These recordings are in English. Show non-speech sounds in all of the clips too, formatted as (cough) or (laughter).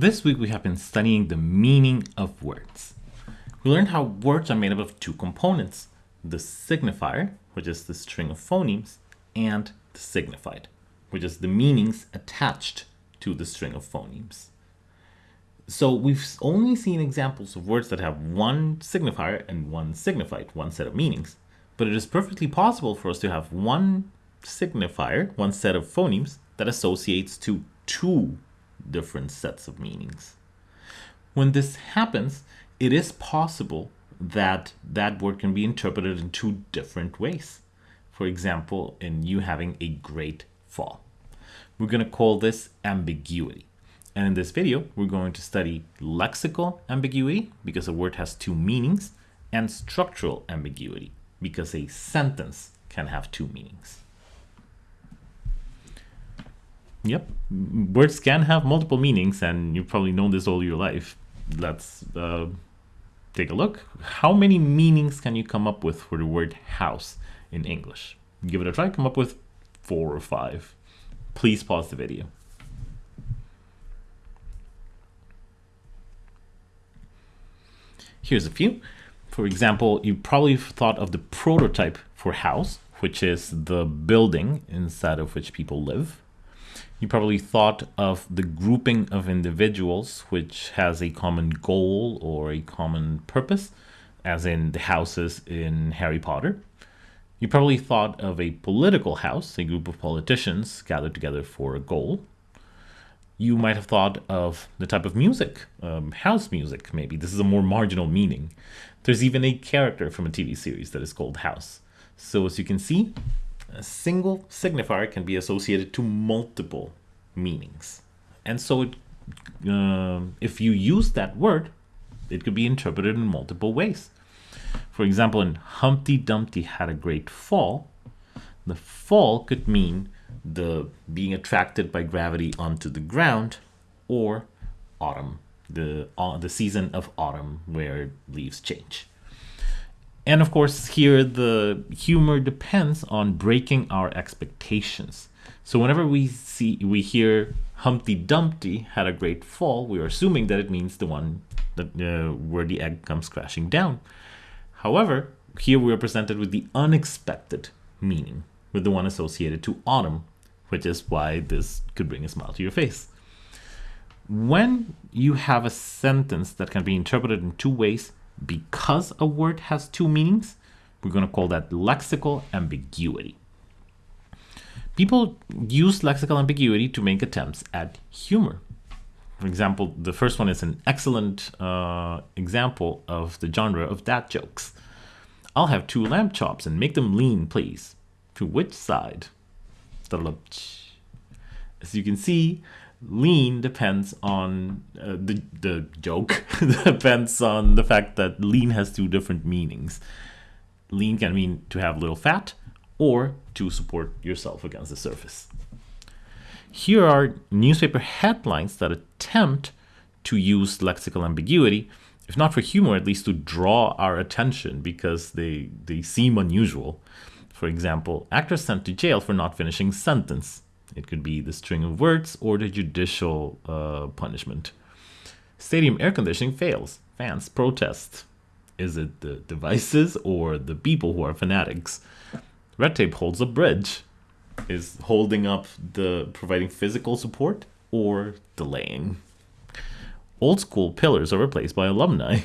This week we have been studying the meaning of words. We learned how words are made up of two components, the signifier, which is the string of phonemes, and the signified, which is the meanings attached to the string of phonemes. So we've only seen examples of words that have one signifier and one signified, one set of meanings. But it is perfectly possible for us to have one signifier, one set of phonemes, that associates to two different sets of meanings. When this happens, it is possible that that word can be interpreted in two different ways. For example, in you having a great fall. We're going to call this ambiguity. And in this video, we're going to study lexical ambiguity because a word has two meanings and structural ambiguity because a sentence can have two meanings. Yep, words can have multiple meanings, and you've probably known this all your life. Let's uh, take a look. How many meanings can you come up with for the word house in English? Give it a try, come up with four or five. Please pause the video. Here's a few. For example, you probably thought of the prototype for house, which is the building inside of which people live. You probably thought of the grouping of individuals which has a common goal or a common purpose, as in the houses in Harry Potter. You probably thought of a political house, a group of politicians gathered together for a goal. You might have thought of the type of music, um, house music, maybe. This is a more marginal meaning. There's even a character from a TV series that is called House. So as you can see, a single signifier can be associated to multiple meanings. And so it, uh, if you use that word, it could be interpreted in multiple ways. For example, in Humpty Dumpty had a great fall, the fall could mean the being attracted by gravity onto the ground or autumn, the, uh, the season of autumn where leaves change. And of course, here the humor depends on breaking our expectations. So whenever we see we hear Humpty Dumpty had a great fall, we are assuming that it means the one that uh, where the egg comes crashing down. However, here we are presented with the unexpected meaning, with the one associated to autumn, which is why this could bring a smile to your face. When you have a sentence that can be interpreted in two ways, because a word has two meanings, we're going to call that lexical ambiguity. People use lexical ambiguity to make attempts at humor. For example, the first one is an excellent uh, example of the genre of dad jokes. I'll have two lamb chops and make them lean, please. To which side? As you can see, lean depends on uh, the, the joke (laughs) depends on the fact that lean has two different meanings. Lean can mean to have little fat or to support yourself against the surface. Here are newspaper headlines that attempt to use lexical ambiguity if not for humor at least to draw our attention because they they seem unusual. For example actor sent to jail for not finishing sentence it could be the string of words or the judicial uh, punishment. Stadium air conditioning fails. Fans protest. Is it the devices or the people who are fanatics? Red tape holds a bridge. Is holding up the providing physical support or delaying? Old school pillars are replaced by alumni.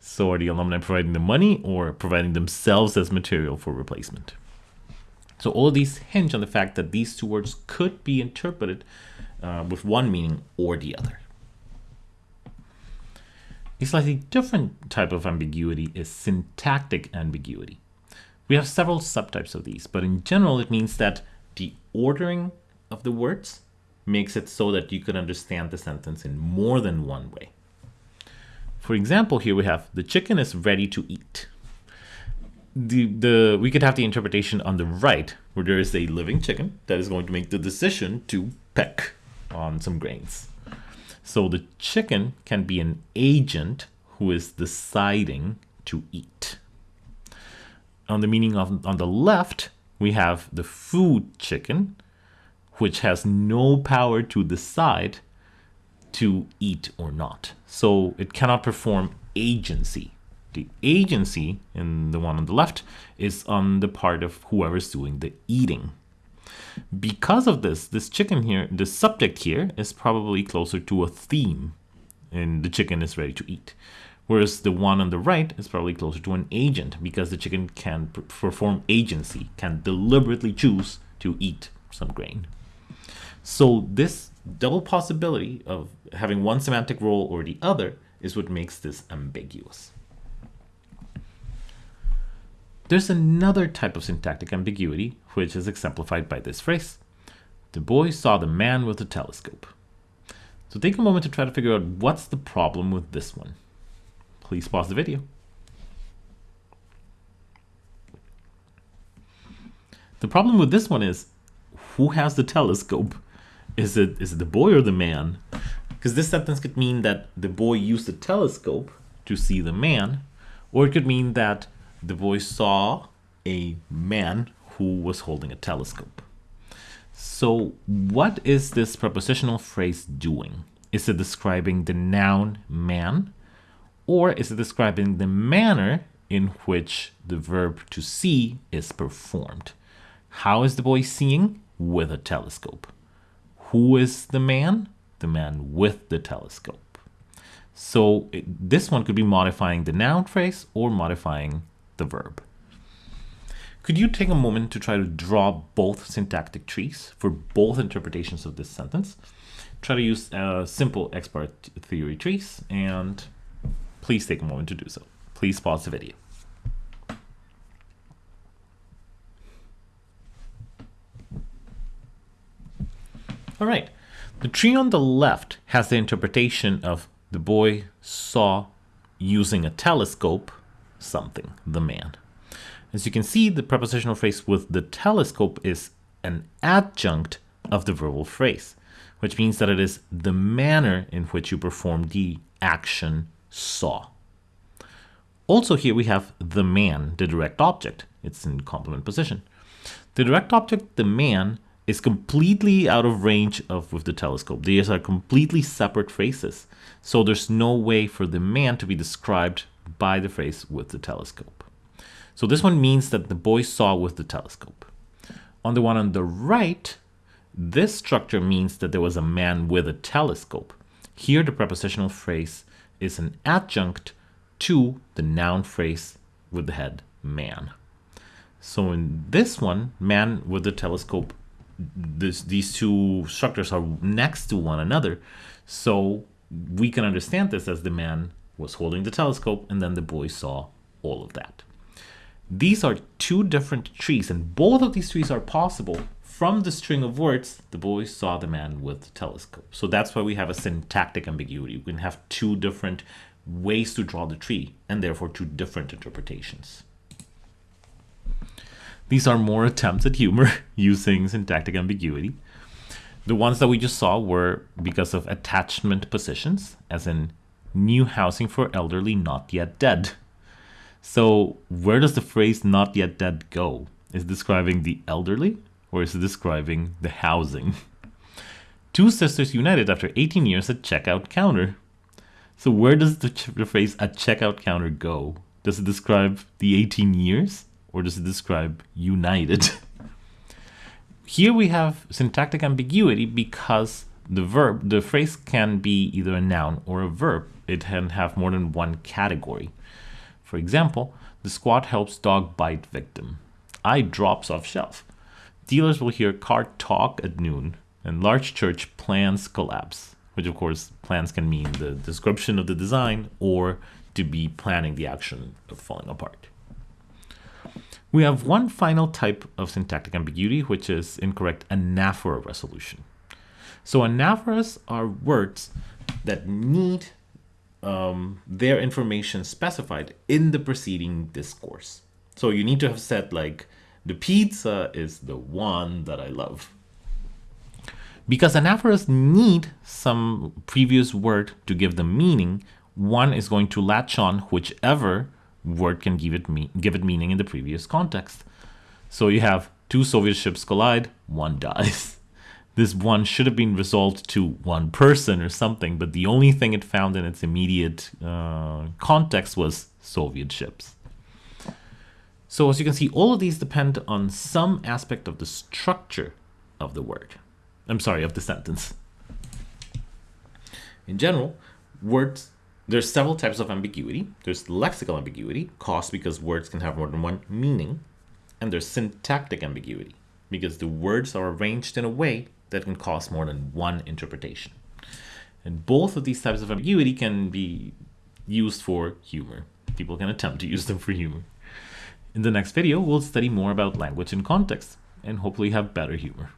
So are the alumni providing the money or providing themselves as material for replacement? So all these hinge on the fact that these two words could be interpreted uh, with one meaning or the other. A slightly different type of ambiguity is syntactic ambiguity. We have several subtypes of these, but in general it means that the ordering of the words makes it so that you can understand the sentence in more than one way. For example, here we have the chicken is ready to eat the the we could have the interpretation on the right where there is a living chicken that is going to make the decision to peck on some grains. So the chicken can be an agent who is deciding to eat. On the meaning of on the left, we have the food chicken, which has no power to decide to eat or not. So it cannot perform agency. The agency in the one on the left is on the part of whoever's doing the eating. Because of this, this chicken here, the subject here is probably closer to a theme and the chicken is ready to eat. Whereas the one on the right is probably closer to an agent because the chicken can perform agency, can deliberately choose to eat some grain. So this double possibility of having one semantic role or the other is what makes this ambiguous. There's another type of syntactic ambiguity, which is exemplified by this phrase. The boy saw the man with the telescope. So take a moment to try to figure out what's the problem with this one. Please pause the video. The problem with this one is, who has the telescope? Is it is it the boy or the man? Because this sentence could mean that the boy used the telescope to see the man, or it could mean that the boy saw a man who was holding a telescope. So what is this prepositional phrase doing? Is it describing the noun man? Or is it describing the manner in which the verb to see is performed? How is the boy seeing? With a telescope. Who is the man? The man with the telescope. So it, this one could be modifying the noun phrase or modifying the verb. Could you take a moment to try to draw both syntactic trees for both interpretations of this sentence? Try to use a simple X-bar theory trees and please take a moment to do so. Please pause the video. All right, the tree on the left has the interpretation of the boy saw using a telescope something, the man. As you can see, the prepositional phrase with the telescope is an adjunct of the verbal phrase, which means that it is the manner in which you perform the action saw. Also here we have the man, the direct object. It's in complement position. The direct object, the man, is completely out of range of with the telescope. These are completely separate phrases. So there's no way for the man to be described by the phrase with the telescope. So this one means that the boy saw with the telescope. On the one on the right, this structure means that there was a man with a telescope. Here the prepositional phrase is an adjunct to the noun phrase with the head man. So in this one, man with the telescope, this, these two structures are next to one another. So we can understand this as the man was holding the telescope, and then the boy saw all of that. These are two different trees, and both of these trees are possible from the string of words, the boy saw the man with the telescope. So that's why we have a syntactic ambiguity. We can have two different ways to draw the tree, and therefore two different interpretations. These are more attempts at humor (laughs) using syntactic ambiguity. The ones that we just saw were because of attachment positions, as in new housing for elderly not yet dead. So where does the phrase not yet dead go? Is describing the elderly or is it describing the housing? (laughs) Two sisters united after 18 years at checkout counter. So where does the, the phrase at checkout counter go? Does it describe the 18 years or does it describe united? (laughs) Here we have syntactic ambiguity because the verb, the phrase can be either a noun or a verb. It can have more than one category. For example, the squad helps dog bite victim. Eye drops off shelf. Dealers will hear car talk at noon. And large church plans collapse, which of course plans can mean the description of the design or to be planning the action of falling apart. We have one final type of syntactic ambiguity, which is incorrect anaphora resolution. So anaphoras are words that need um, their information specified in the preceding discourse. So you need to have said like, the pizza is the one that I love. Because anaphoras need some previous word to give them meaning, one is going to latch on whichever word can give it, me give it meaning in the previous context. So you have two Soviet ships collide, one (laughs) dies. This one should have been resolved to one person or something, but the only thing it found in its immediate uh, context was Soviet ships. So as you can see, all of these depend on some aspect of the structure of the word. I'm sorry, of the sentence. In general, words, there's several types of ambiguity. There's lexical ambiguity, caused because words can have more than one meaning. And there's syntactic ambiguity, because the words are arranged in a way that can cause more than one interpretation. And both of these types of ambiguity can be used for humor. People can attempt to use them for humor. In the next video, we'll study more about language and context, and hopefully have better humor.